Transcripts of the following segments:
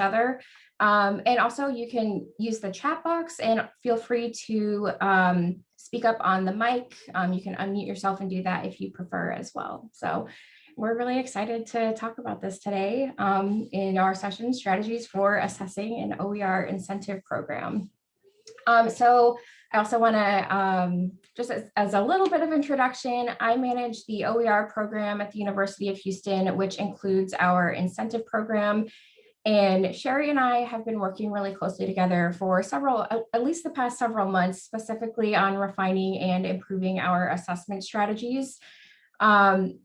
each other. Um, and also you can use the chat box and feel free to um, speak up on the mic. Um, you can unmute yourself and do that if you prefer as well. So we're really excited to talk about this today um, in our session strategies for assessing an OER incentive program. Um, so I also want to, um, just as, as, a little bit of introduction, I manage the OER program at the University of Houston, which includes our incentive program and Sherry and I have been working really closely together for several, at least the past several months, specifically on refining and improving our assessment strategies. Um,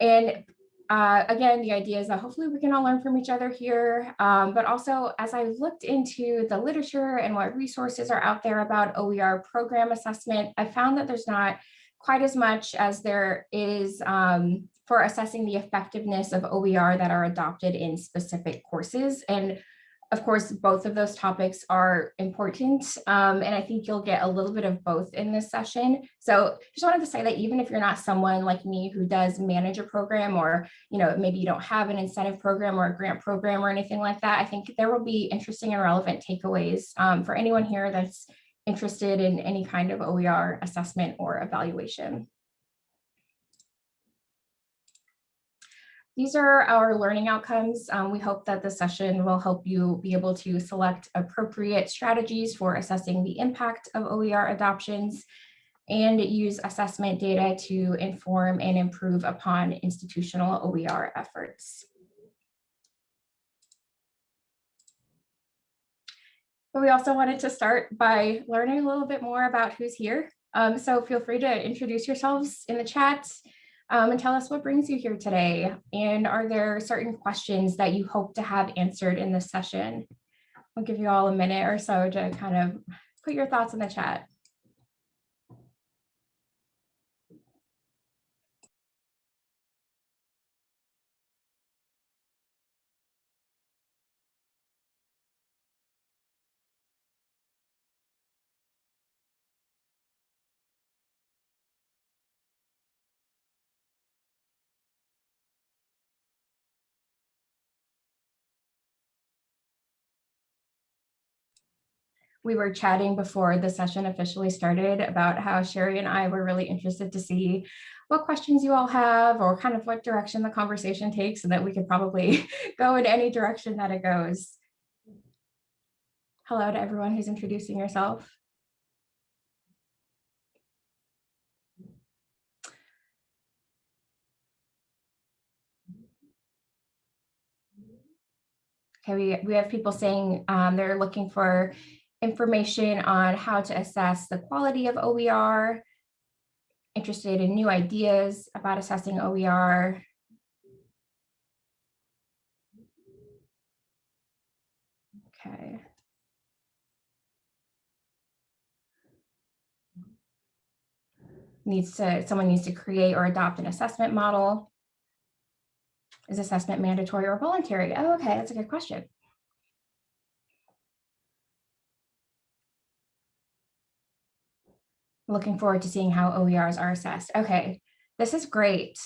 and uh, again, the idea is that hopefully we can all learn from each other here, um, but also as I looked into the literature and what resources are out there about OER program assessment, I found that there's not quite as much as there is um, for assessing the effectiveness of OER that are adopted in specific courses. And of course, both of those topics are important. Um, and I think you'll get a little bit of both in this session. So just wanted to say that even if you're not someone like me who does manage a program or, you know, maybe you don't have an incentive program or a grant program or anything like that, I think there will be interesting and relevant takeaways um, for anyone here that's interested in any kind of OER assessment or evaluation. These are our learning outcomes. Um, we hope that the session will help you be able to select appropriate strategies for assessing the impact of OER adoptions and use assessment data to inform and improve upon institutional OER efforts. But we also wanted to start by learning a little bit more about who's here. Um, so feel free to introduce yourselves in the chat um, and tell us what brings you here today. And are there certain questions that you hope to have answered in this session? I'll give you all a minute or so to kind of put your thoughts in the chat. We were chatting before the session officially started about how Sherry and I were really interested to see what questions you all have or kind of what direction the conversation takes so that we could probably go in any direction that it goes. Hello to everyone who's introducing yourself. Okay, we, we have people saying um, they're looking for information on how to assess the quality of OER, interested in new ideas about assessing OER. Okay. Needs to, someone needs to create or adopt an assessment model. Is assessment mandatory or voluntary? Oh, okay, that's a good question. Looking forward to seeing how OERs are assessed. Okay, this is great.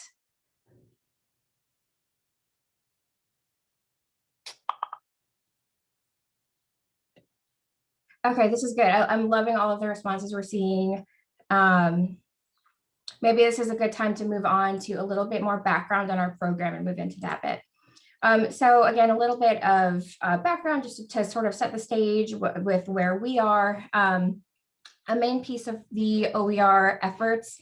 Okay, this is good. I, am loving all of the responses we're seeing. Um, maybe this is a good time to move on to a little bit more background on our program and move into that bit. Um, so again, a little bit of uh, background just to, to, sort of set the stage with where we are. Um, a main piece of the OER efforts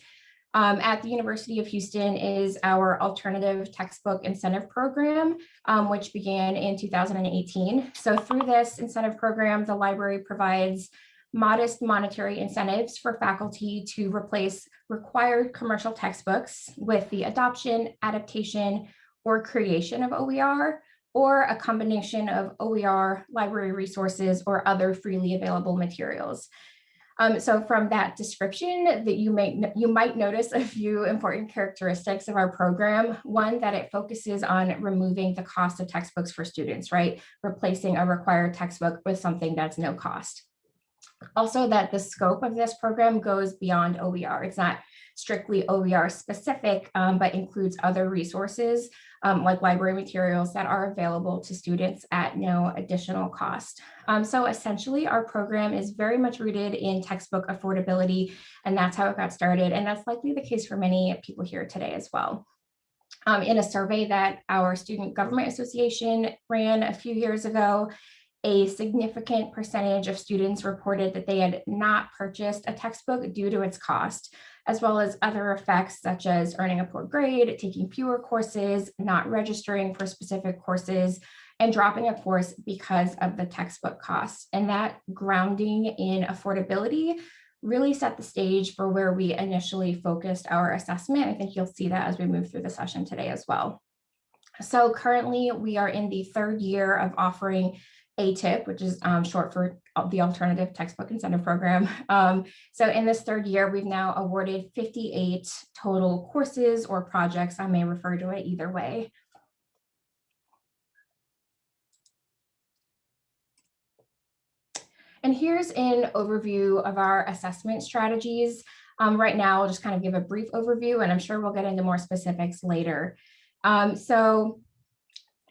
um, at the University of Houston is our alternative textbook incentive program, um, which began in 2018. So through this incentive program, the library provides modest monetary incentives for faculty to replace required commercial textbooks with the adoption, adaptation, or creation of OER, or a combination of OER, library resources, or other freely available materials. Um, so from that description that you may you might notice a few important characteristics of our program. One, that it focuses on removing the cost of textbooks for students, right? Replacing a required textbook with something that's no cost. Also that the scope of this program goes beyond OER. It's not strictly OER specific, um, but includes other resources um, like library materials that are available to students at no additional cost. Um, so essentially our program is very much rooted in textbook affordability and that's how it got started. And that's likely the case for many people here today as well. Um, in a survey that our Student Government Association ran a few years ago, a significant percentage of students reported that they had not purchased a textbook due to its cost, as well as other effects such as earning a poor grade, taking fewer courses, not registering for specific courses, and dropping a course because of the textbook cost. And that grounding in affordability really set the stage for where we initially focused our assessment. I think you'll see that as we move through the session today as well. So currently we are in the third year of offering ATIP, which is um, short for the Alternative Textbook Incentive Program. Um, so in this third year, we've now awarded 58 total courses or projects. I may refer to it either way. And here's an overview of our assessment strategies. Um, right now, I'll just kind of give a brief overview, and I'm sure we'll get into more specifics later. Um, so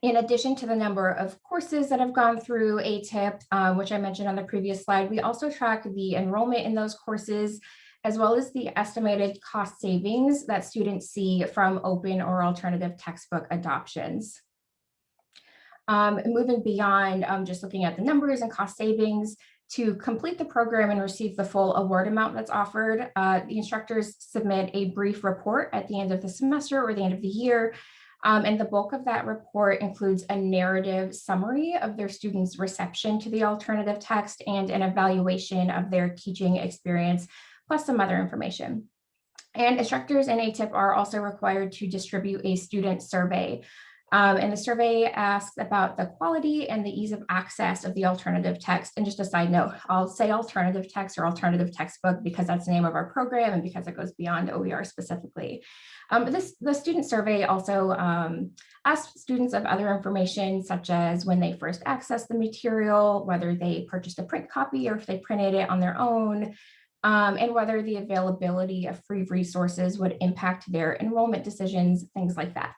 in addition to the number of courses that have gone through ATIP, um, which I mentioned on the previous slide, we also track the enrollment in those courses, as well as the estimated cost savings that students see from open or alternative textbook adoptions. Um, moving beyond um, just looking at the numbers and cost savings, to complete the program and receive the full award amount that's offered, uh, the instructors submit a brief report at the end of the semester or the end of the year um, and the bulk of that report includes a narrative summary of their students' reception to the alternative text and an evaluation of their teaching experience, plus some other information. And instructors in ATIP are also required to distribute a student survey. Um, and the survey asks about the quality and the ease of access of the alternative text. And just a side note, I'll say alternative text or alternative textbook because that's the name of our program and because it goes beyond OER specifically. Um, this, the student survey also um, asked students of other information such as when they first accessed the material, whether they purchased a print copy or if they printed it on their own, um, and whether the availability of free resources would impact their enrollment decisions, things like that.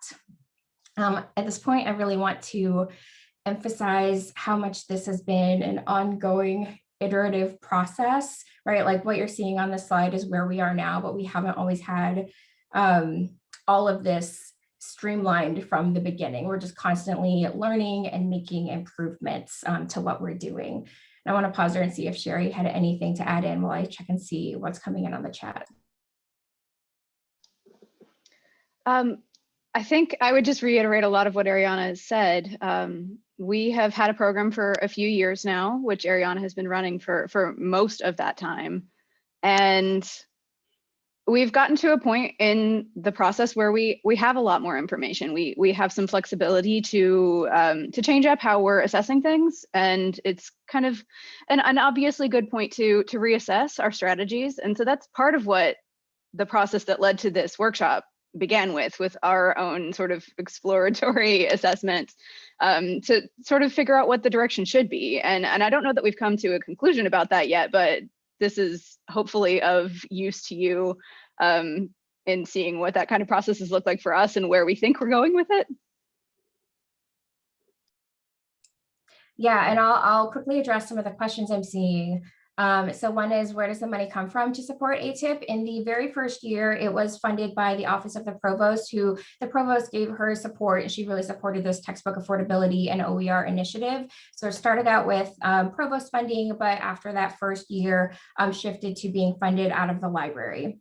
Um, at this point, I really want to emphasize how much this has been an ongoing iterative process, right? Like what you're seeing on the slide is where we are now, but we haven't always had um, all of this streamlined from the beginning. We're just constantly learning and making improvements um, to what we're doing. And I want to pause there and see if Sherry had anything to add in while I check and see what's coming in on the chat. Um, I think I would just reiterate a lot of what Ariana has said. Um, we have had a program for a few years now, which Ariana has been running for, for most of that time. And we've gotten to a point in the process where we we have a lot more information. We we have some flexibility to um, to change up how we're assessing things, and it's kind of an, an obviously good point to to reassess our strategies. And so that's part of what the process that led to this workshop began with, with our own sort of exploratory assessment um, to sort of figure out what the direction should be. And and I don't know that we've come to a conclusion about that yet, but this is hopefully of use to you um, in seeing what that kind of processes look like for us and where we think we're going with it. Yeah, and I'll, I'll quickly address some of the questions I'm seeing. Um, so one is where does the money come from to support ATIP? In the very first year, it was funded by the Office of the Provost, who the Provost gave her support and she really supported this textbook affordability and OER initiative. So it started out with um, Provost funding, but after that first year, um, shifted to being funded out of the library.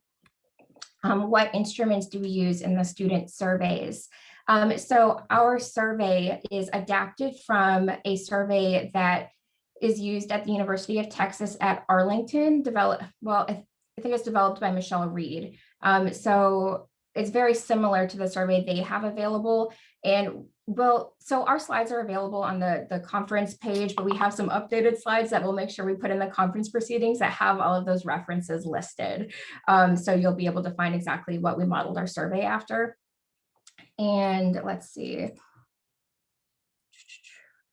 Um, what instruments do we use in the student surveys? Um, so our survey is adapted from a survey that is used at the University of Texas at Arlington, developed, well, I I think it's developed by Michelle Reed. Um, so it's very similar to the survey they have available. And well, so our slides are available on the, the conference page, but we have some updated slides that we'll make sure we put in the conference proceedings that have all of those references listed. Um, so you'll be able to find exactly what we modeled our survey after. And let's see.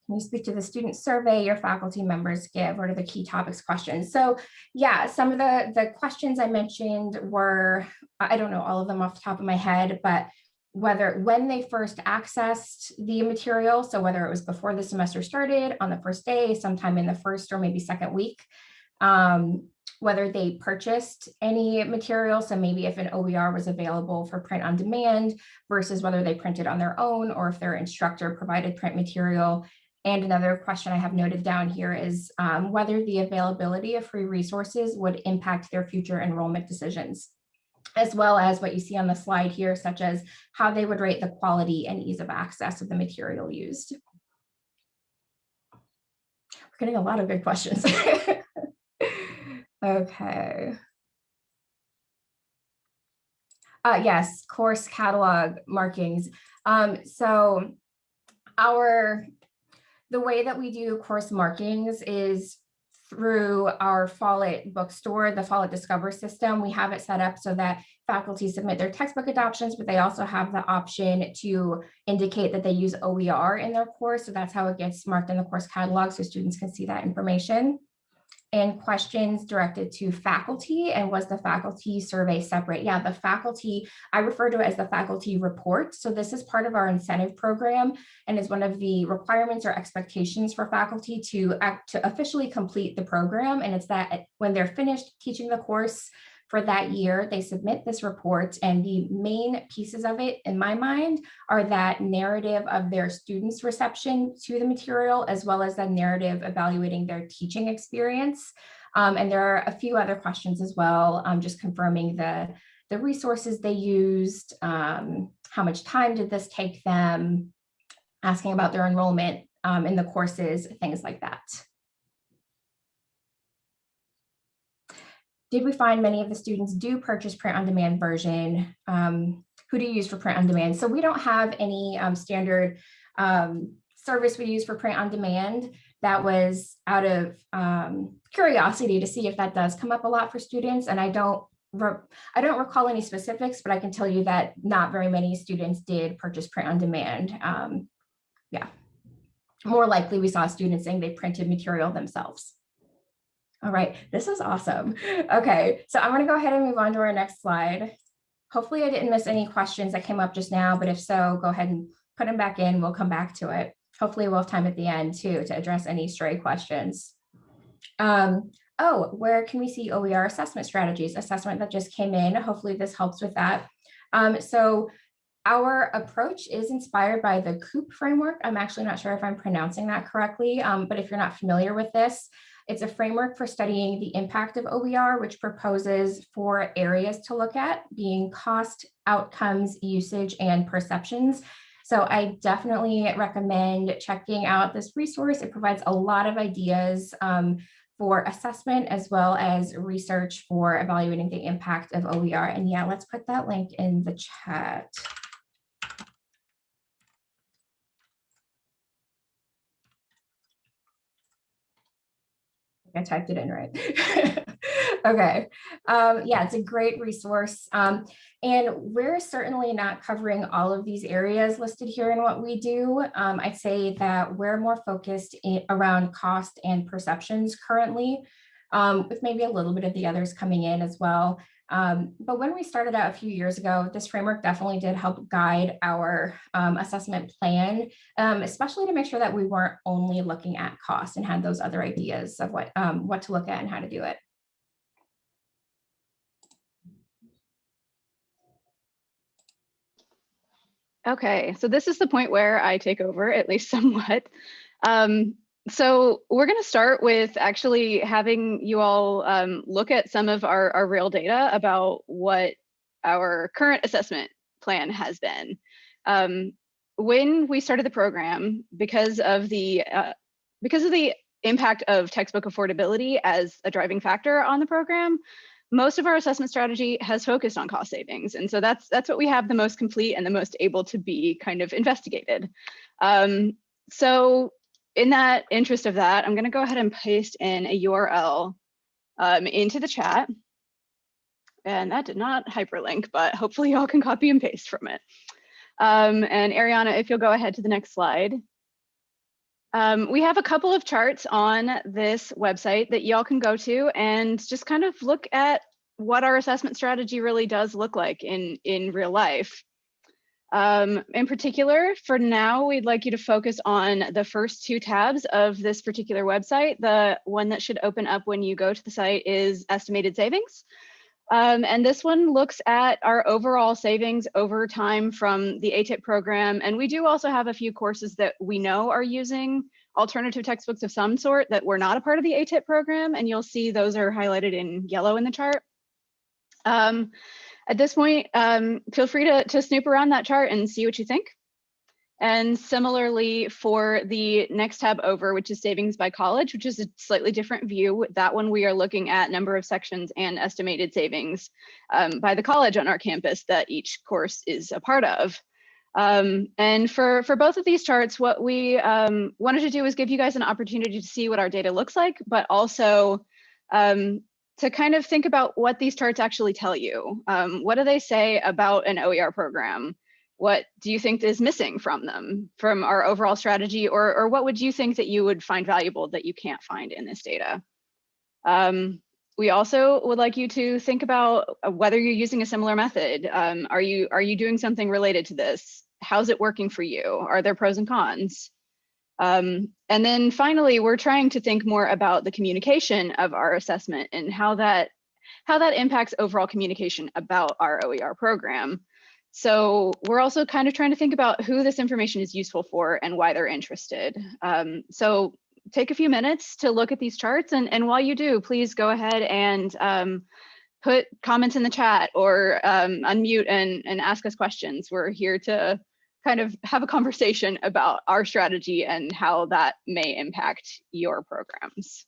Can you speak to the student survey your faculty members give? What are the key topics questions? So yeah, some of the, the questions I mentioned were, I don't know all of them off the top of my head, but whether when they first accessed the material, so whether it was before the semester started, on the first day, sometime in the first or maybe second week, um, whether they purchased any material, so maybe if an OER was available for print on demand versus whether they printed on their own or if their instructor provided print material, and another question I have noted down here is um, whether the availability of free resources would impact their future enrollment decisions, as well as what you see on the slide here, such as how they would rate the quality and ease of access of the material used. We're getting a lot of good questions. okay. Uh, yes, course catalog markings. Um, so our the way that we do course markings is through our Follett bookstore, the Follett Discover system. We have it set up so that faculty submit their textbook adoptions, but they also have the option to indicate that they use OER in their course. So that's how it gets marked in the course catalog so students can see that information and questions directed to faculty and was the faculty survey separate? Yeah, the faculty, I refer to it as the faculty report. So this is part of our incentive program and is one of the requirements or expectations for faculty to act to officially complete the program. And it's that when they're finished teaching the course, for that year, they submit this report and the main pieces of it in my mind are that narrative of their students reception to the material, as well as the narrative evaluating their teaching experience. Um, and there are a few other questions as well, um, just confirming the, the resources they used, um, how much time did this take them, asking about their enrollment um, in the courses, things like that. Did we find many of the students do purchase print on demand version? Um, who do you use for print on demand? So we don't have any um, standard um, service we use for print on demand. That was out of um, curiosity to see if that does come up a lot for students. And I don't I don't recall any specifics, but I can tell you that not very many students did purchase print on demand. Um, yeah, more likely we saw students saying they printed material themselves. All right, this is awesome. Okay, so I'm gonna go ahead and move on to our next slide. Hopefully I didn't miss any questions that came up just now, but if so, go ahead and put them back in. We'll come back to it. Hopefully we'll have time at the end too to address any stray questions. Um, oh, where can we see OER assessment strategies? Assessment that just came in. Hopefully this helps with that. Um, so our approach is inspired by the COOP framework. I'm actually not sure if I'm pronouncing that correctly, um, but if you're not familiar with this, it's a framework for studying the impact of OER, which proposes four areas to look at, being cost, outcomes, usage, and perceptions. So I definitely recommend checking out this resource. It provides a lot of ideas um, for assessment as well as research for evaluating the impact of OER. And yeah, let's put that link in the chat. I typed it in right. okay. Um, yeah, it's a great resource. Um, and we're certainly not covering all of these areas listed here in what we do. Um, I'd say that we're more focused in, around cost and perceptions currently, um, with maybe a little bit of the others coming in as well. Um, but when we started out a few years ago, this framework definitely did help guide our um, assessment plan, um, especially to make sure that we weren't only looking at cost and had those other ideas of what, um, what to look at and how to do it. Okay, so this is the point where I take over, at least somewhat. Um, so we're going to start with actually having you all um, look at some of our, our real data about what our current assessment plan has been. Um, when we started the program, because of the uh, because of the impact of textbook affordability as a driving factor on the program, most of our assessment strategy has focused on cost savings. And so that's that's what we have the most complete and the most able to be kind of investigated. Um, so in that interest of that, I'm going to go ahead and paste in a URL um, into the chat. And that did not hyperlink, but hopefully y'all can copy and paste from it. Um, and Ariana, if you'll go ahead to the next slide. Um, we have a couple of charts on this website that y'all can go to and just kind of look at what our assessment strategy really does look like in, in real life. Um, in particular, for now, we'd like you to focus on the first two tabs of this particular website. The one that should open up when you go to the site is estimated savings. Um, and this one looks at our overall savings over time from the ATIP program. And we do also have a few courses that we know are using alternative textbooks of some sort that were not a part of the ATIP program. And you'll see those are highlighted in yellow in the chart. Um, at this point, um, feel free to, to snoop around that chart and see what you think. And similarly for the next tab over, which is savings by college, which is a slightly different view. That one we are looking at number of sections and estimated savings um, by the college on our campus that each course is a part of. Um, and for, for both of these charts, what we um, wanted to do was give you guys an opportunity to see what our data looks like, but also um, to kind of think about what these charts actually tell you. Um, what do they say about an OER program? What do you think is missing from them, from our overall strategy, or, or what would you think that you would find valuable that you can't find in this data? Um, we also would like you to think about whether you're using a similar method. Um, are you are you doing something related to this? How's it working for you? Are there pros and cons? Um, and then finally, we're trying to think more about the communication of our assessment and how that how that impacts overall communication about our OER program. So we're also kind of trying to think about who this information is useful for and why they're interested. Um, so take a few minutes to look at these charts and, and while you do, please go ahead and um, put comments in the chat or um, unmute and, and ask us questions. We're here to kind of have a conversation about our strategy and how that may impact your programs.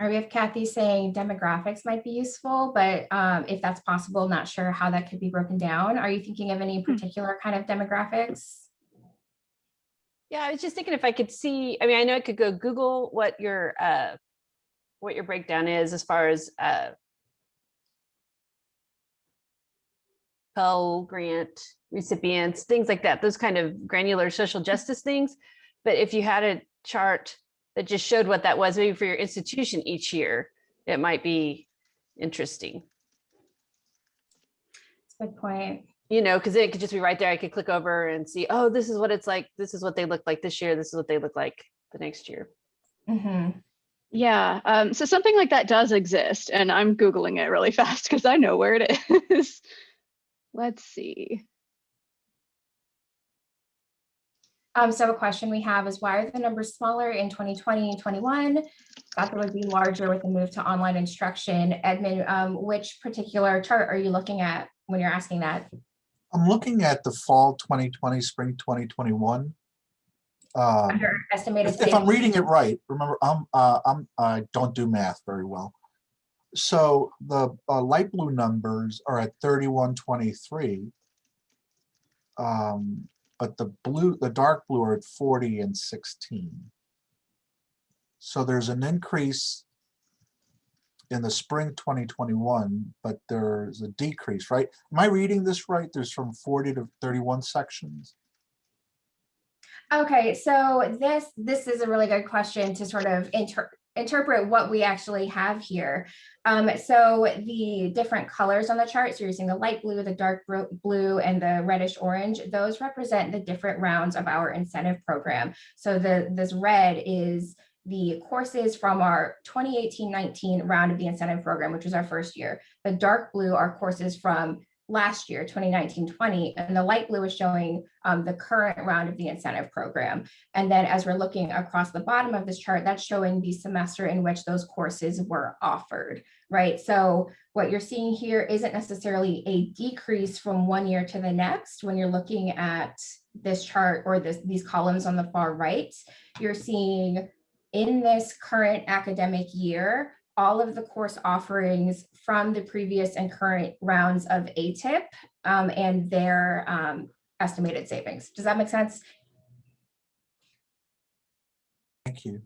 Or we have Kathy saying demographics might be useful, but um, if that's possible, not sure how that could be broken down. Are you thinking of any particular kind of demographics? Yeah, I was just thinking if I could see, I mean, I know I could go Google what your uh, what your breakdown is as far as uh, Pell Grant recipients, things like that, those kind of granular social justice things. But if you had a chart that just showed what that was maybe for your institution each year, it might be interesting. That's a good point. You know, because it could just be right there. I could click over and see, oh, this is what it's like. This is what they look like this year. This is what they look like the next year. Mm -hmm. Yeah, um, so something like that does exist, and I'm Googling it really fast because I know where it is. Let's see. Um, so a question we have is why are the numbers smaller in 2020 and 21? Thought they would be larger with the move to online instruction. Edmund, um, which particular chart are you looking at when you're asking that? I'm looking at the fall 2020, spring 2021. Um, Under estimated if, if I'm reading it right, remember, I'm, uh, I'm, I don't do math very well. So the uh, light blue numbers are at 3123. Um, but the blue, the dark blue are at 40 and 16. So there's an increase in the spring 2021, but there's a decrease, right? Am I reading this right? There's from 40 to 31 sections. Okay, so this this is a really good question to sort of inter interpret what we actually have here. Um, so the different colors on the chart, so you're using the light blue, the dark blue, and the reddish orange, those represent the different rounds of our incentive program. So the this red is the courses from our 2018-19 round of the incentive program, which was our first year. The dark blue are courses from last year, 2019-20, and the light blue is showing um, the current round of the incentive program. And then as we're looking across the bottom of this chart, that's showing the semester in which those courses were offered, right? So what you're seeing here isn't necessarily a decrease from one year to the next when you're looking at this chart or this, these columns on the far right, you're seeing in this current academic year, all of the course offerings from the previous and current rounds of ATIP um, and their um, estimated savings. Does that make sense? Thank you.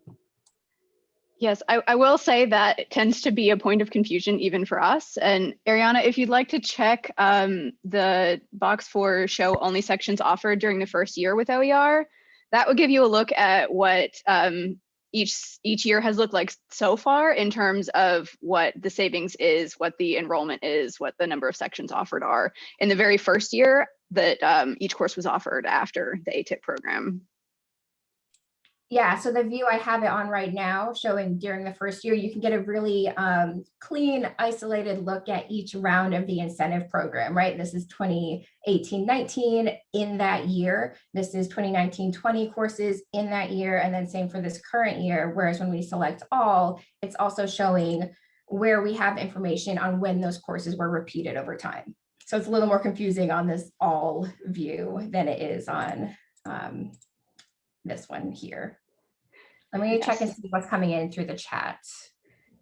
Yes, I, I will say that it tends to be a point of confusion even for us. And Ariana, if you'd like to check um, the box for show only sections offered during the first year with OER, that would give you a look at what um, each each year has looked like so far in terms of what the savings is, what the enrollment is, what the number of sections offered are in the very first year that um, each course was offered after the ATIP program. Yeah, so the view I have it on right now showing during the first year, you can get a really um, clean, isolated look at each round of the incentive program, right? This is 2018-19 in that year. This is 2019-20 courses in that year, and then same for this current year. Whereas when we select all, it's also showing where we have information on when those courses were repeated over time. So it's a little more confusing on this all view than it is on um, this one here. Let me check and see what's coming in through the chat.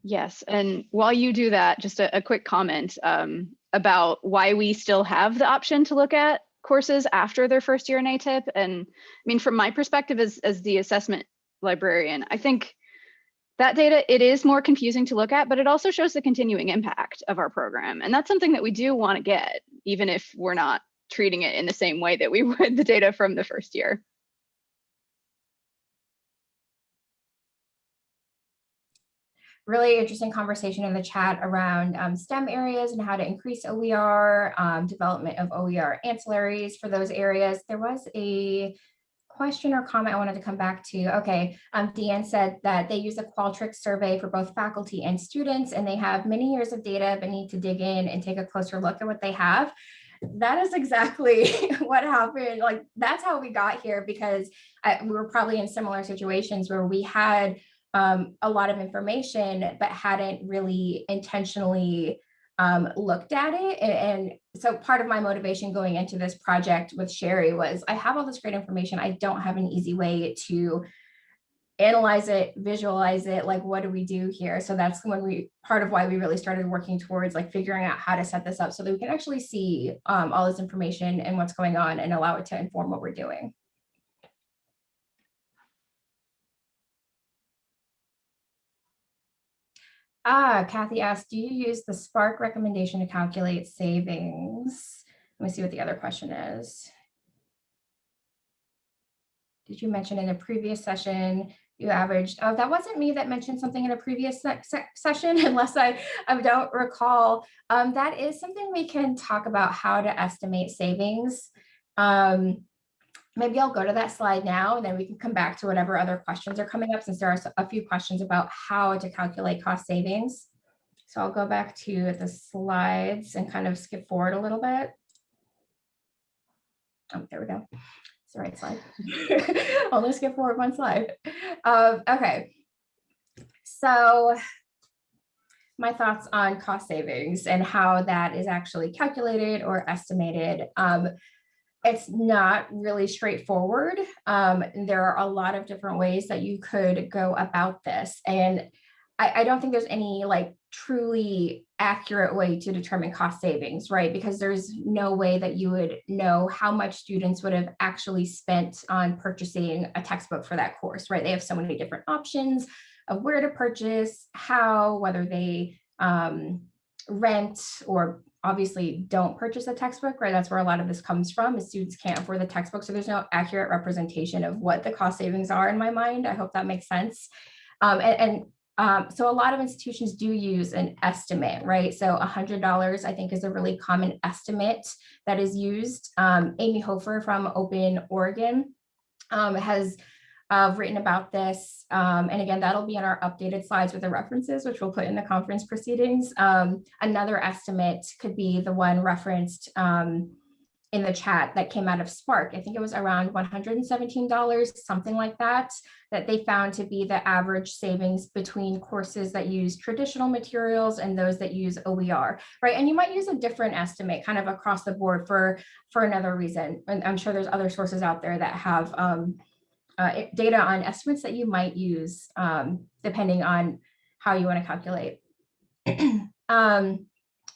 Yes, and while you do that, just a, a quick comment um, about why we still have the option to look at courses after their first year in ATIP. And I mean, from my perspective as, as the assessment librarian, I think that data, it is more confusing to look at, but it also shows the continuing impact of our program. And that's something that we do want to get, even if we're not treating it in the same way that we would the data from the first year. Really interesting conversation in the chat around um, STEM areas and how to increase OER, um, development of OER ancillaries for those areas. There was a question or comment I wanted to come back to. Okay, um, Deanne said that they use a Qualtrics survey for both faculty and students, and they have many years of data, but need to dig in and take a closer look at what they have. That is exactly what happened. Like that's how we got here because I, we were probably in similar situations where we had um, a lot of information, but hadn't really intentionally um, looked at it. And, so part of my motivation going into this project with Sherry was I have all this great information. I don't have an easy way to analyze it, visualize it, like what do we do here? So that's when we, part of why we really started working towards like figuring out how to set this up so that we can actually see um, all this information and what's going on and allow it to inform what we're doing. Ah, Kathy asked, do you use the SPARC recommendation to calculate savings? Let me see what the other question is. Did you mention in a previous session you averaged, oh, that wasn't me that mentioned something in a previous se se session, unless I, I don't recall. Um, that is something we can talk about how to estimate savings. Um, maybe I'll go to that slide now and then we can come back to whatever other questions are coming up since there are a few questions about how to calculate cost savings. So I'll go back to the slides and kind of skip forward a little bit. Oh, there we go. It's the right slide. Only skip forward one slide. Um, okay. So my thoughts on cost savings and how that is actually calculated or estimated. Um, it's not really straightforward. Um, there are a lot of different ways that you could go about this. And I, I, don't think there's any like truly accurate way to determine cost savings, right? Because there's no way that you would know how much students would have actually spent on purchasing a textbook for that course, right? They have so many different options of where to purchase, how, whether they um, rent or obviously don't purchase a textbook, right? That's where a lot of this comes from is students can't afford the textbook. So there's no accurate representation of what the cost savings are in my mind. I hope that makes sense. Um, and, and um, so a lot of institutions do use an estimate, right? So $100 I think is a really common estimate that is used. Um, Amy Hofer from Open Oregon um, has uh, written about this. Um, and again, that'll be in our updated slides with the references, which we'll put in the conference proceedings. Um, another estimate could be the one referenced um, in the chat that came out of SPARC. I think it was around $117, something like that, that they found to be the average savings between courses that use traditional materials and those that use OER, right? And you might use a different estimate kind of across the board for, for another reason. And I'm sure there's other sources out there that have um, uh, data on estimates that you might use um, depending on how you want to calculate. um,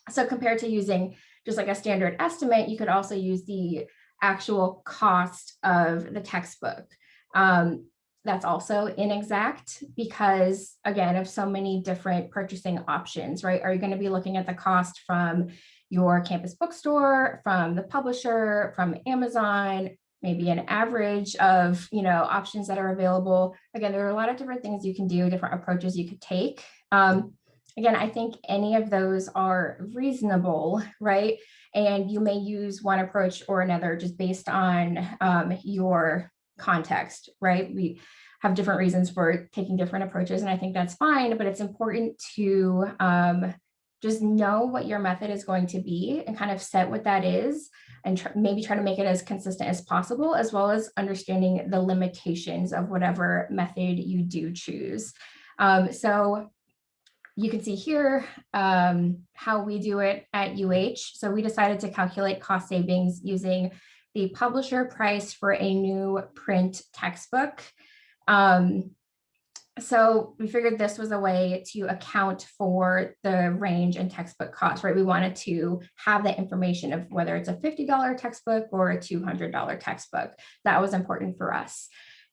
so compared to using just like a standard estimate, you could also use the actual cost of the textbook. Um, that's also inexact because again, of so many different purchasing options, right? Are you going to be looking at the cost from your campus bookstore, from the publisher, from Amazon, maybe an average of, you know, options that are available. Again, there are a lot of different things you can do, different approaches you could take. Um, again, I think any of those are reasonable, right? And you may use one approach or another just based on um, your context, right? We have different reasons for taking different approaches, and I think that's fine, but it's important to um, just know what your method is going to be and kind of set what that is and tr maybe try to make it as consistent as possible, as well as understanding the limitations of whatever method you do choose. Um, so you can see here um, how we do it at UH. So we decided to calculate cost savings using the publisher price for a new print textbook. Um, so we figured this was a way to account for the range in textbook costs, right? We wanted to have the information of whether it's a $50 textbook or a $200 textbook. That was important for us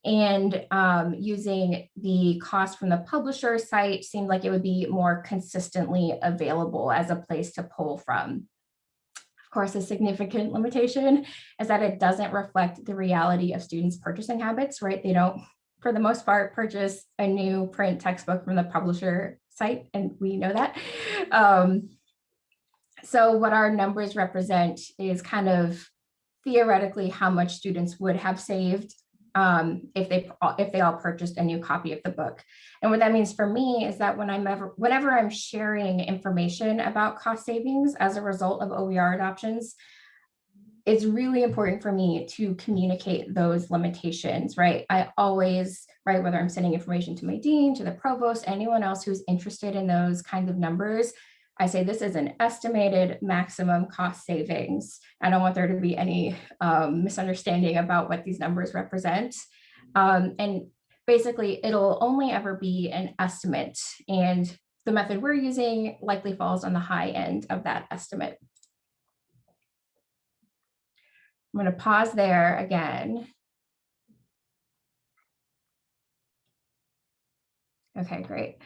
and um, using the cost from the publisher site seemed like it would be more consistently available as a place to pull from. Of course, a significant limitation is that it doesn't reflect the reality of students' purchasing habits, right? They don't, for the most part, purchase a new print textbook from the publisher site, and we know that. Um, so what our numbers represent is kind of theoretically how much students would have saved um, if they if they all purchased a new copy of the book. And what that means for me is that when I'm ever whenever I'm sharing information about cost savings as a result of OER adoptions, it's really important for me to communicate those limitations, right? I always, right, whether I'm sending information to my dean, to the provost, anyone else who's interested in those kinds of numbers, I say this is an estimated maximum cost savings. I don't want there to be any um, misunderstanding about what these numbers represent. Um, and basically, it'll only ever be an estimate. And the method we're using likely falls on the high end of that estimate. I'm going to pause there again. Okay, great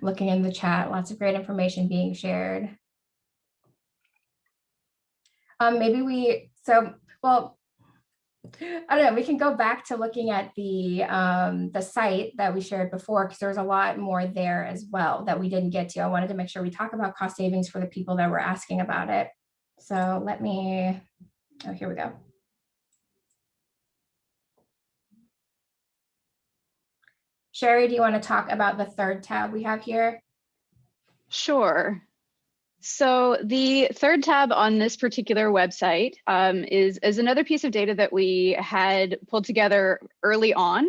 looking in the chat, lots of great information being shared. Um, maybe we, so, well, I don't know, we can go back to looking at the, um, the site that we shared before, because there's a lot more there as well that we didn't get to. I wanted to make sure we talk about cost savings for the people that were asking about it. So let me, oh, here we go. Sherry, do you want to talk about the third tab we have here? Sure. So the third tab on this particular website um, is, is another piece of data that we had pulled together early on.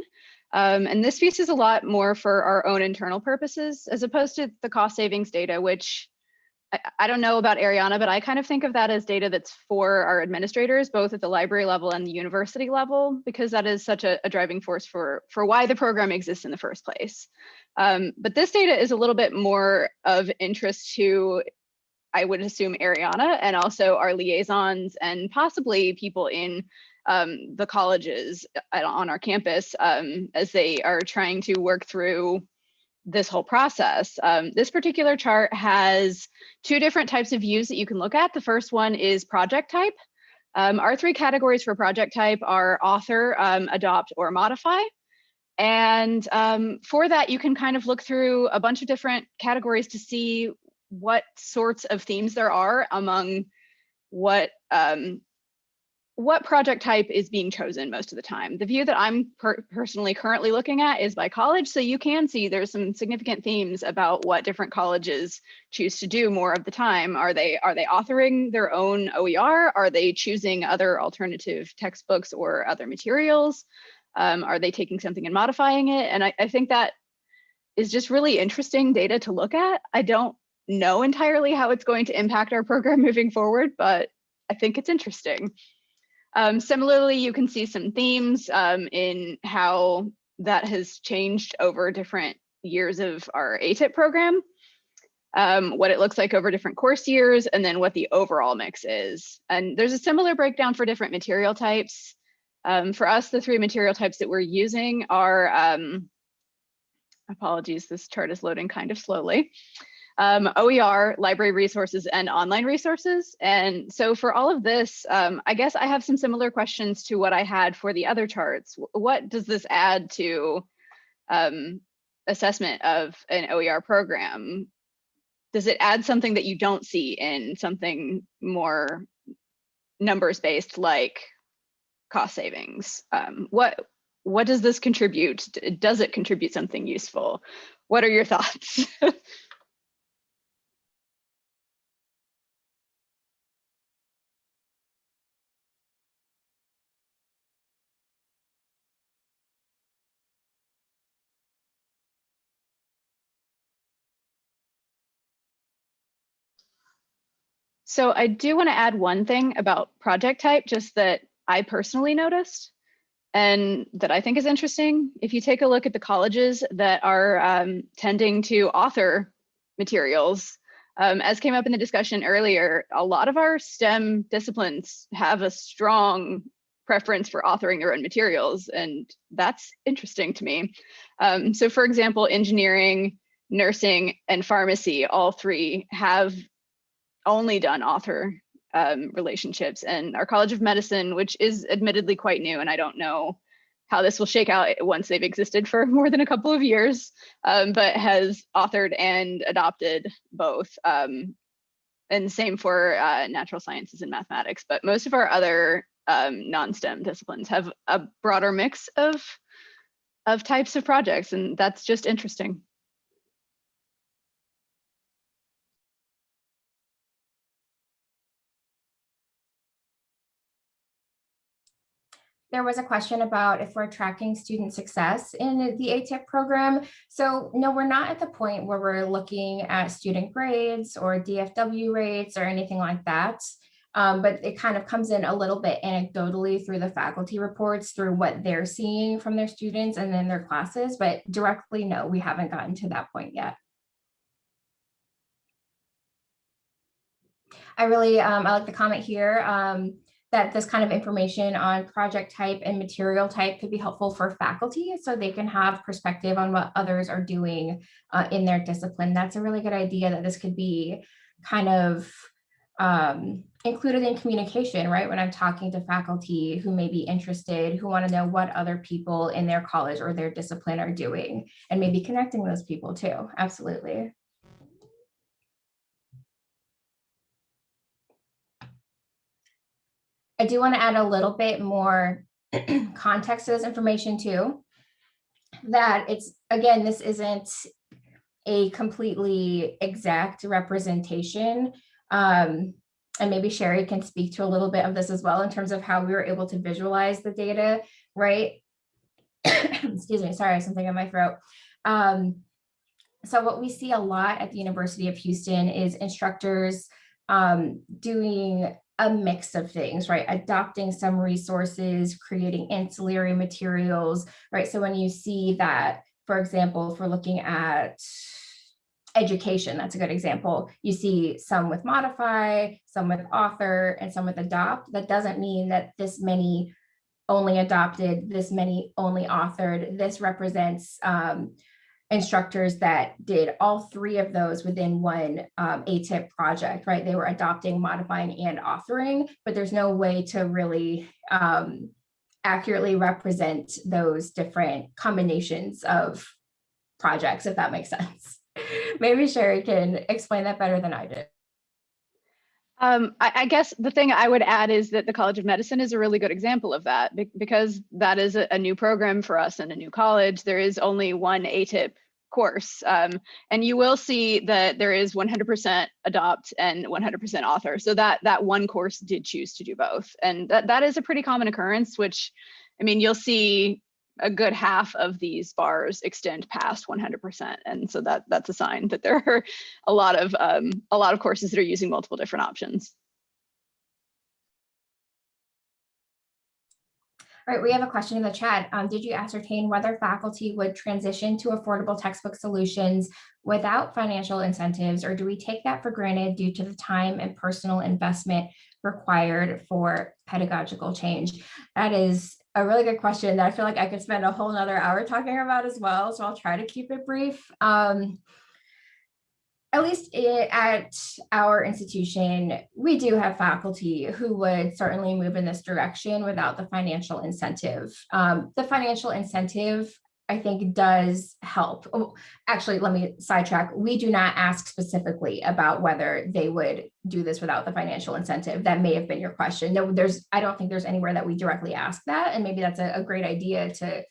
Um, and this piece is a lot more for our own internal purposes, as opposed to the cost savings data, which I, I don't know about Ariana, but I kind of think of that as data that's for our administrators, both at the library level and the university level, because that is such a, a driving force for, for why the program exists in the first place. Um, but this data is a little bit more of interest to, I would assume, Ariana and also our liaisons and possibly people in um, the colleges uh, on our campus um, as they are trying to work through this whole process. Um, this particular chart has two different types of views that you can look at. The first one is project type. Um, our three categories for project type are author, um, adopt, or modify. And um, for that, you can kind of look through a bunch of different categories to see what sorts of themes there are among what um, what project type is being chosen most of the time. The view that I'm per personally currently looking at is by college. So you can see there's some significant themes about what different colleges choose to do more of the time. Are they are they authoring their own OER? Are they choosing other alternative textbooks or other materials? Um, are they taking something and modifying it? And I, I think that is just really interesting data to look at. I don't know entirely how it's going to impact our program moving forward, but I think it's interesting. Um, similarly, you can see some themes um, in how that has changed over different years of our ATIP program, um, what it looks like over different course years, and then what the overall mix is. And there's a similar breakdown for different material types. Um, for us, the three material types that we're using are, um, apologies, this chart is loading kind of slowly um, OER, library resources, and online resources. And so for all of this, um, I guess I have some similar questions to what I had for the other charts. What does this add to um, assessment of an OER program? Does it add something that you don't see in something more numbers based like cost savings? Um, what what does this contribute? Does it contribute something useful? What are your thoughts? So I do want to add one thing about project type, just that I personally noticed and that I think is interesting. If you take a look at the colleges that are um, tending to author materials, um, as came up in the discussion earlier, a lot of our STEM disciplines have a strong preference for authoring their own materials, and that's interesting to me. Um, so for example, engineering, nursing, and pharmacy, all three have only done author um, relationships and our College of Medicine, which is admittedly quite new, and I don't know how this will shake out once they've existed for more than a couple of years, um, but has authored and adopted both. Um, and same for uh, natural sciences and mathematics, but most of our other um, non-STEM disciplines have a broader mix of, of types of projects, and that's just interesting. There was a question about if we're tracking student success in the ATIP program. So no, we're not at the point where we're looking at student grades or DFW rates or anything like that. Um, but it kind of comes in a little bit anecdotally through the faculty reports, through what they're seeing from their students and then their classes, but directly, no, we haven't gotten to that point yet. I really, um, I like the comment here. Um, that this kind of information on project type and material type could be helpful for faculty so they can have perspective on what others are doing uh, in their discipline. That's a really good idea that this could be kind of um, included in communication, right? When I'm talking to faculty who may be interested, who want to know what other people in their college or their discipline are doing, and maybe connecting those people too. Absolutely. I do want to add a little bit more context to this information too. That it's, again, this isn't a completely exact representation. Um, and maybe Sherry can speak to a little bit of this as well in terms of how we were able to visualize the data, right? Excuse me, sorry, something in my throat. Um, so what we see a lot at the University of Houston is instructors um, doing a mix of things, right? Adopting some resources, creating ancillary materials, right? So when you see that, for example, if we're looking at education, that's a good example. You see some with modify, some with author, and some with adopt. That doesn't mean that this many only adopted, this many only authored. This represents um, instructors that did all three of those within one um, ATIP project, right? They were adopting, modifying, and authoring, but there's no way to really um, accurately represent those different combinations of projects, if that makes sense. Maybe Sherry can explain that better than I did. Um, I, I guess the thing I would add is that the College of Medicine is a really good example of that be- because that is a, a new program for us and a new college. There is only one ATIP course. Um, and you will see that there is 100% adopt and 100% author. So that that one course did choose to do both. And that, that is a pretty common occurrence, which I mean, you'll see a good half of these bars extend past 100%. And so that that's a sign that there are a lot of um, a lot of courses that are using multiple different options. All right, we have a question in the chat. Um, did you ascertain whether faculty would transition to affordable textbook solutions without financial incentives, or do we take that for granted due to the time and personal investment required for pedagogical change? That is a really good question that I feel like I could spend a whole nother hour talking about as well. So I'll try to keep it brief. Um, at least at our institution, we do have faculty who would certainly move in this direction without the financial incentive. Um, the financial incentive, I think, does help. Oh, actually, let me sidetrack. We do not ask specifically about whether they would do this without the financial incentive. That may have been your question. No, there's, I don't think there's anywhere that we directly ask that. And maybe that's a, a great idea to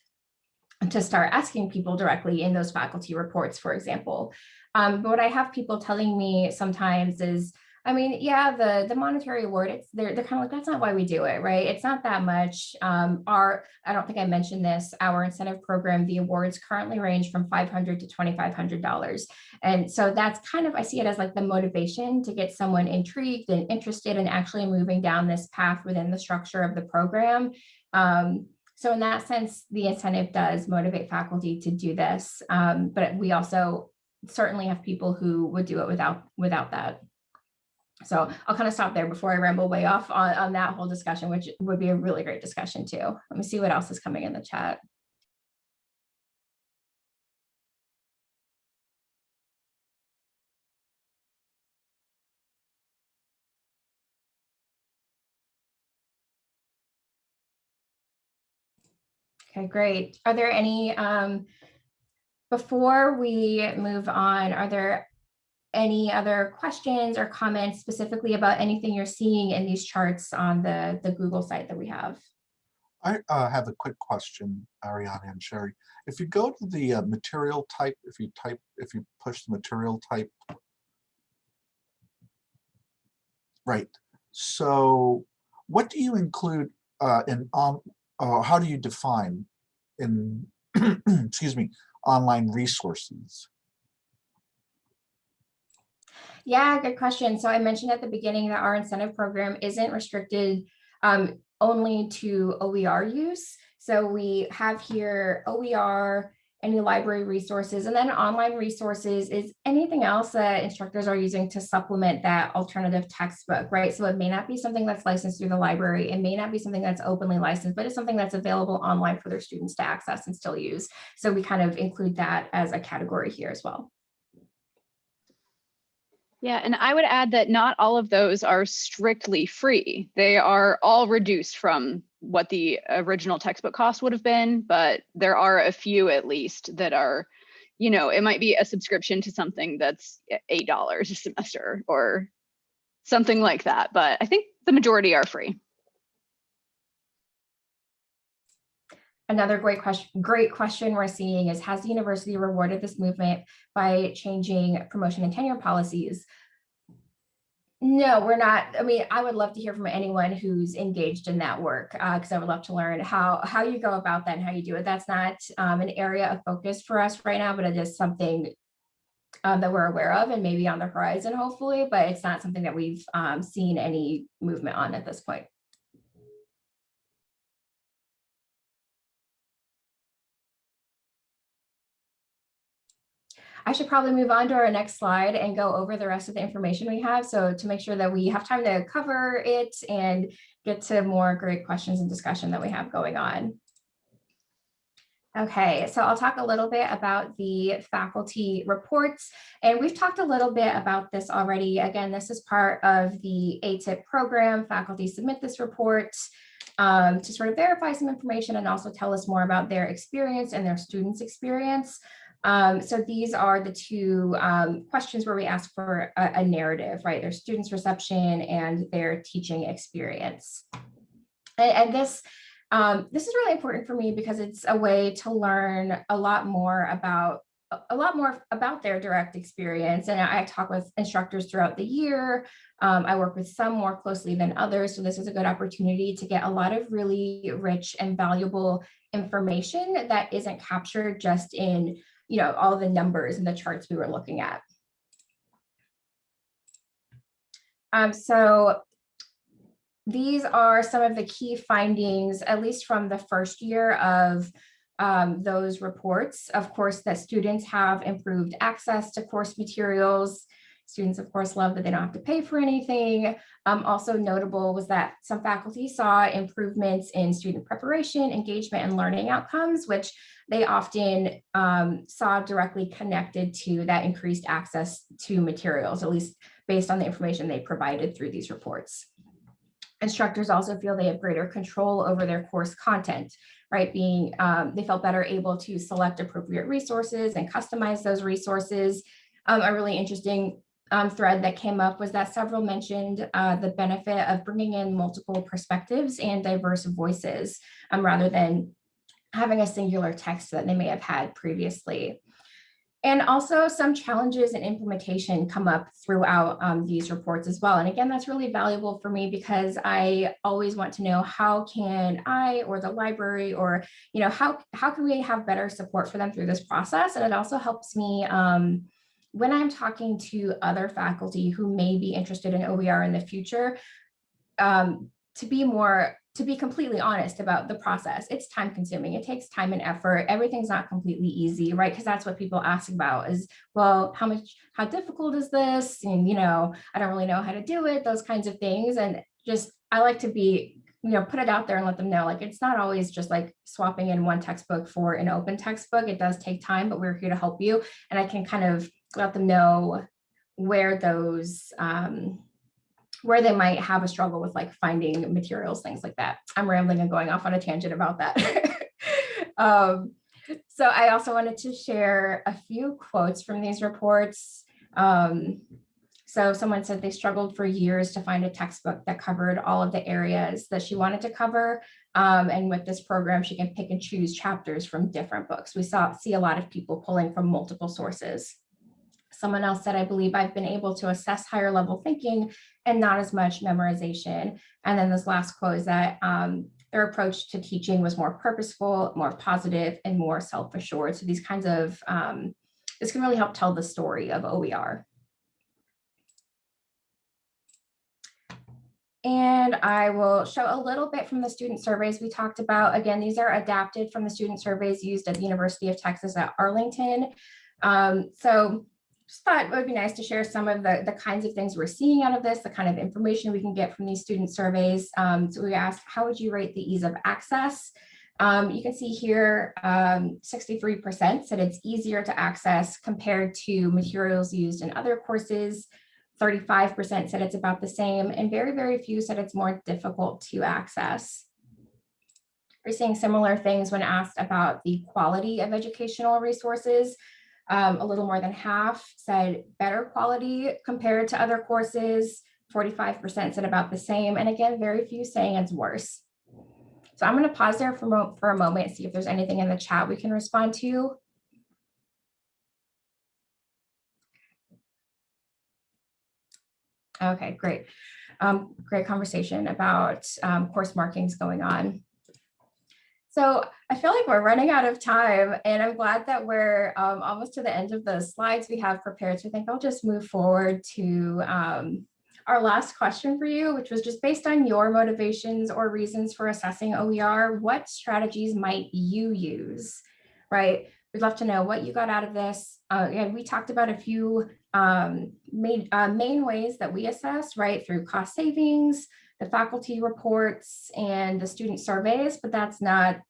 to start asking people directly in those faculty reports, for example. Um, but what I have people telling me sometimes is, I mean, yeah, the the monetary award, it's they're they're kind of like, that's not why we do it, right? It's not that much. Um, our, I don't think I mentioned this, our incentive program, the awards currently range from five hundred to twenty-five hundred dollars. And so that's kind of, I see it as like the motivation to get someone intrigued and interested in actually moving down this path within the structure of the program. Um, so in that sense, the incentive does motivate faculty to do this, um, but we also certainly have people who would do it without without that. So I'll kind of stop there before I ramble way off on, on that whole discussion, which would be a really great discussion too. Let me see what else is coming in the chat. Okay, great. Are there any, um, before we move on, are there any other questions or comments specifically about anything you're seeing in these charts on the, the Google site that we have? I uh, have a quick question, Ariana and Sherry. If you go to the uh, material type, if you type, if you push the material type. Right, so what do you include uh, in uh, how do you define in, excuse me, online resources? Yeah, good question. So I mentioned at the beginning that our incentive program isn't restricted um, only to OER use. So we have here OER, any library resources, and then online resources is anything else that instructors are using to supplement that alternative textbook, right? So it may not be something that's licensed through the library. It may not be something that's openly licensed, but it's something that's available online for their students to access and still use. So we kind of include that as a category here as well. Yeah, and I would add that not all of those are strictly free. They are all reduced from what the original textbook cost would have been, but there are a few at least that are, you know, it might be a subscription to something that's $8 a semester or something like that. But I think the majority are free. Another great question, great question we're seeing is, has the university rewarded this movement by changing promotion and tenure policies? No, we're not. I mean, I would love to hear from anyone who's engaged in that work because I would love to learn how how you go about that and how you do it. That's not um, an area of focus for us right now, but it is something um, that we're aware of and maybe on the horizon, hopefully, but it's not something that we've um, seen any movement on at this point. I should probably move on to our next slide and go over the rest of the information we have. So to make sure that we have time to cover it and get to more great questions and discussion that we have going on. Okay, so I'll talk a little bit about the faculty reports, and we've talked a little bit about this already. Again, this is part of the ATIP program. Faculty submit this report um, to sort of verify some information and also tell us more about their experience and their students' experience. Um, so these are the two um, questions where we ask for a, a narrative, right? Their students' reception and their teaching experience. And, and this, um, this is really important for me because it's a way to learn a lot more about a- lot more about their direct experience. And I talk with instructors throughout the year. Um, I work with some more closely than others. So this is a good opportunity to get a lot of really rich and valuable information that isn't captured just in, you know, all the numbers and the charts we were looking at. Um, so these are some of the key findings, at least from the first year of um, those reports. Of course, that students have improved access to course materials. Students, of course, love that they don't have to pay for anything. Um, also notable was that some faculty saw improvements in student preparation, engagement, and learning outcomes, which they often um, saw directly connected to that increased access to materials, at least based on the information they provided through these reports. Instructors also feel they have greater control over their course content, right? Being, um, they felt better able to select appropriate resources and customize those resources. Um, a really interesting um, thread that came up was that several mentioned uh, the benefit of bringing in multiple perspectives and diverse voices um, rather than having a singular text that they may have had previously. And also some challenges in implementation come up throughout um, these reports as well. And again, that's really valuable for me because I always want to know how can I or the library or, you know, how, how can we have better support for them through this process? And it also helps me um, when I'm talking to other faculty who may be interested in OER in the future, um, to be more to be completely honest about the process, it's time consuming. It takes time and effort. Everything's not completely easy, right? Because that's what people ask about is, well, how much, how difficult is this? And, you know, I don't really know how to do it, those kinds of things. And just, I like to be, you know, put it out there and let them know, like, it's not always just like swapping in one textbook for an open textbook. It does take time, but we're here to help you. And I can kind of let them know where those, um, where they might have a struggle with like finding materials, things like that. I'm rambling and going off on a tangent about that. um, so I also wanted to share a few quotes from these reports. Um, so someone said they struggled for years to find a textbook that covered all of the areas that she wanted to cover. Um, and with this program, she can pick and choose chapters from different books. We saw see a lot of people pulling from multiple sources. Someone else said, I believe I've been able to assess higher level thinking and not as much memorization. And then this last quote is that um, their approach to teaching was more purposeful, more positive, and more self-assured. So these kinds of, um, this can really help tell the story of OER. And I will show a little bit from the student surveys we talked about. Again, these are adapted from the student surveys used at the University of Texas at Arlington. Um, so just thought it would be nice to share some of the, the kinds of things we're seeing out of this, the kind of information we can get from these student surveys. Um, so we asked, how would you rate the ease of access? Um, you can see here, 63% um, said it's easier to access compared to materials used in other courses. 35% said it's about the same, and very, very few said it's more difficult to access. We're seeing similar things when asked about the quality of educational resources. Um, a little more than half said better quality compared to other courses. 45% said about the same. And again, very few saying it's worse. So I'm going to pause there for, for a moment, see if there's anything in the chat we can respond to. Okay, great. Um, great conversation about um, course markings going on. So I feel like we're running out of time and I'm glad that we're um, almost to the end of the slides we have prepared. So I think I'll just move forward to um, our last question for you, which was just based on your motivations or reasons for assessing OER, what strategies might you use, right? We'd love to know what you got out of this. Uh, and we talked about a few um, main, uh, main ways that we assess, right, through cost savings, the faculty reports, and the student surveys, but that's not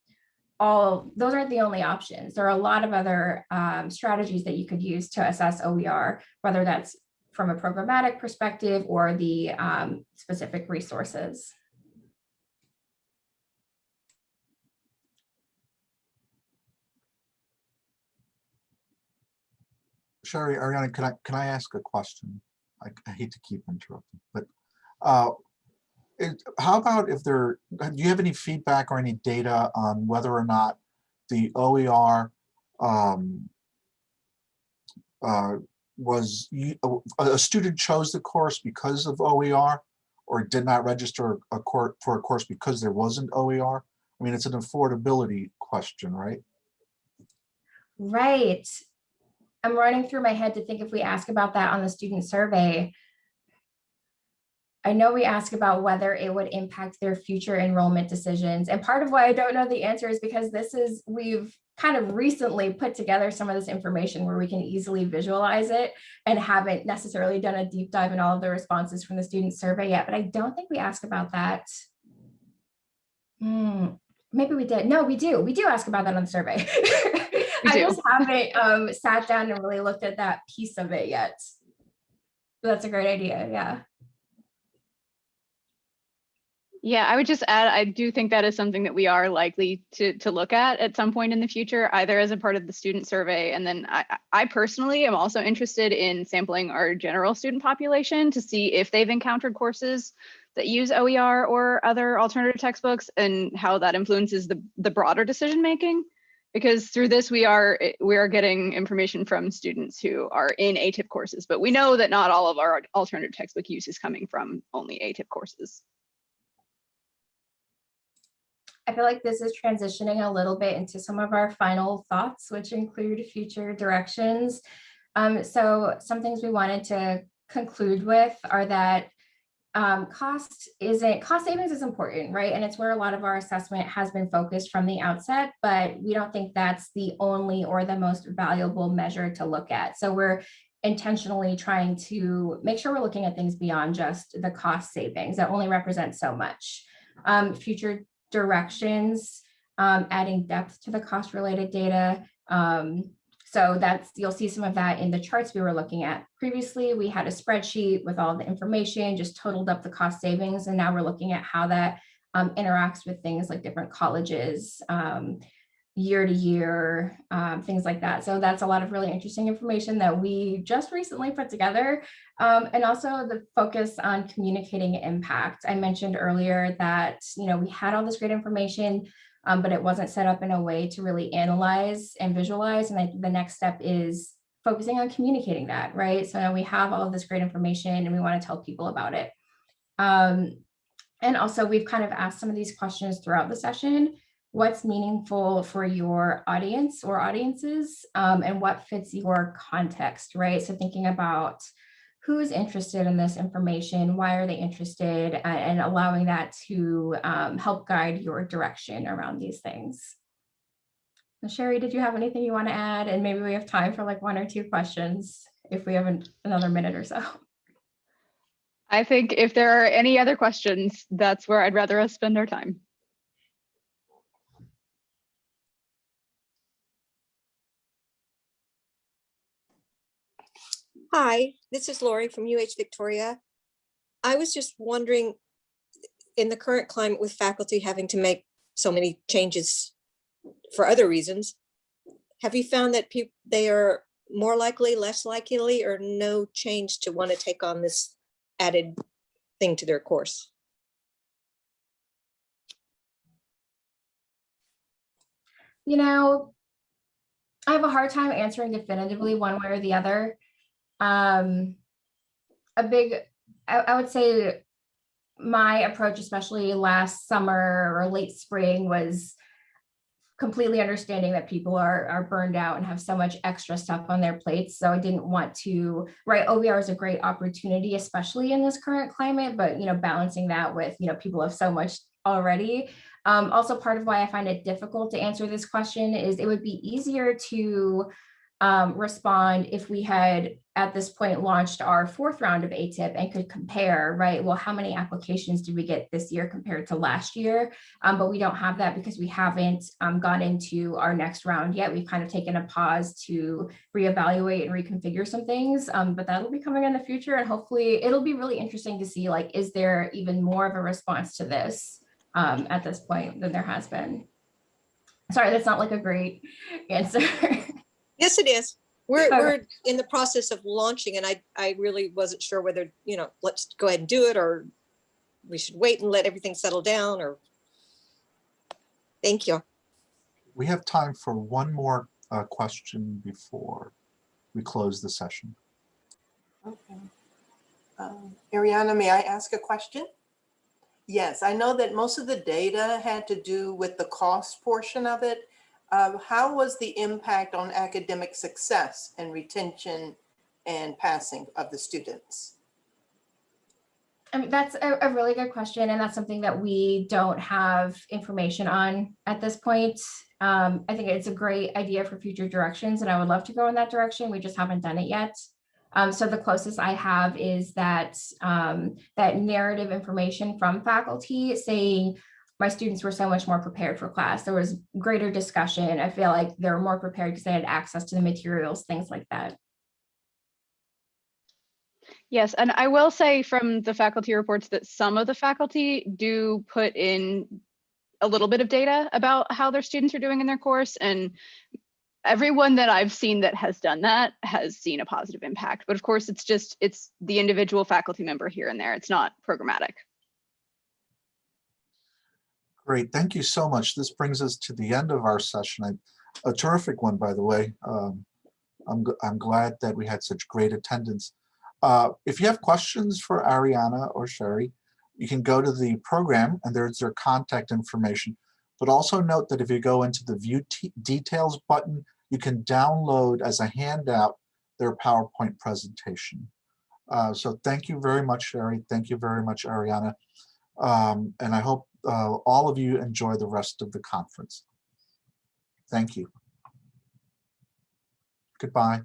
all, those aren't the only options. There are a lot of other um, strategies that you could use to assess OER, whether that's from a programmatic perspective or the um, specific resources. Sherry, Ariana, can I, can I ask a question? I, I hate to keep interrupting, but uh, how about if there, do you have any feedback or any data on whether or not the OER um, uh, was, a student chose the course because of OER or did not register a court for a course because there wasn't OER? I mean, it's an affordability question, right? Right. I'm running through my head to think if we ask about that on the student survey. I know we ask about whether it would impact their future enrollment decisions. And part of why I don't know the answer is because this is, we've kind of recently put together some of this information where we can easily visualize it and haven't necessarily done a deep dive in all of the responses from the student survey yet, but I don't think we ask about that. Hmm, maybe we did. No, we do. We do ask about that on the survey. I just haven't um, sat down and really looked at that piece of it yet. But That's a great idea. Yeah. Yeah, I would just add, I do think that is something that we are likely to, to look at at some point in the future, either as a part of the student survey. And then I, I- personally am also interested in sampling our general student population to see if they've encountered courses that use OER or other alternative textbooks and how that influences the, the broader decision making. Because through this, we are, we are getting information from students who are in ATIP courses, but we know that not all of our alternative textbook use is coming from only ATIP courses. I feel like this is transitioning a little bit into some of our final thoughts, which include future directions. Um, so some things we wanted to conclude with are that um, cost isn't, cost savings is important, right? And it's where a lot of our assessment has been focused from the outset, but we don't think that's the only or the most valuable measure to look at. So we're intentionally trying to make sure we're looking at things beyond just the cost savings that only represent so much. Um, future directions, um, adding depth to the cost related data. Um, so that's, you'll see some of that in the charts we were looking at. Previously, we had a spreadsheet with all the information, just totaled up the cost savings. And now we're looking at how that um, interacts with things like different colleges, um, year to year, um, things like that. So that's a lot of really interesting information that we just recently put together. Um, and also the focus on communicating impact. I mentioned earlier that, you know, we had all this great information, um, but it wasn't set up in a way to really analyze and visualize. And I the next step is focusing on communicating that, right? So now we have all of this great information and we want to tell people about it. Um, and also we've kind of asked some of these questions throughout the session. What's meaningful for your audience or audiences um, and what fits your context, right? So thinking about who's interested in this information, why are they interested, and allowing that to um, help guide your direction around these things. So Sherry, did you have anything you want to add? And maybe we have time for like one or two questions if we have an- another minute or so. I think if there are any other questions, that's where I'd rather us spend our time. Hi, this is Lori from UH Victoria. I was just wondering, in the current climate with faculty having to make so many changes for other reasons, have you found that people, they are more likely, less likely, or no change to want to take on this added thing to their course? You know, I have a hard time answering definitively one way or the other. Um, a big, I, I would say my approach, especially last summer or late spring, was completely understanding that people are are burned out and have so much extra stuff on their plates. So I didn't want to, right, OER is a great opportunity, especially in this current climate, but you know, balancing that with, you know, people have so much already. Um, also, part of why I find it difficult to answer this question is it would be easier to um, respond if we had at this point launched our fourth round of ATIP and could compare, right? Well, how many applications did we get this year compared to last year? Um, but we don't have that because we haven't um, gone into our next round yet. We've kind of taken a pause to reevaluate and reconfigure some things, um, but that'll be coming in the future and hopefully it'll be really interesting to see like, is there even more of a response to this um, at this point than there has been? Sorry, that's not like a great answer. Yes, it is. We're, Okay. we're in the process of launching and I, I really wasn't sure whether, you know, let's go ahead and do it or we should wait and let everything settle down or. Thank you. We have time for one more uh, question before we close the session. Okay. Um, Ariana, may I ask a question? Yes, I know that most of the data had to do with the cost portion of it. Um, How was the impact on academic success and retention and passing of the students? I mean, that's a, a really good question, and that's something that we don't have information on at this point. Um, I think it's a great idea for future directions, and I would love to go in that direction. We just haven't done it yet. Um, so the closest I have is that um, that narrative information from faculty saying my students were so much more prepared for class. There was greater discussion. I feel like they were more prepared because they had access to the materials, things like that. Yes, and I will say from the faculty reports that some of the faculty do put in a little bit of data about how their students are doing in their course and everyone that I've seen that has done that has seen a positive impact. But of course, it's just, it's the individual faculty member here and there. It's not programmatic. Great, thank you so much. This brings us to the end of our session. A terrific one, by the way. Um, I'm, I'm glad that we had such great attendance. Uh, If you have questions for Ariana or Sherry, you can go to the program and there's their contact information. But also note that if you go into the View Details button, you can download as a handout their PowerPoint presentation. Uh, So thank you very much, Sherry. Thank you very much, Ariana. Um, And I hope uh, all of you enjoy the rest of the conference. Thank you. Goodbye.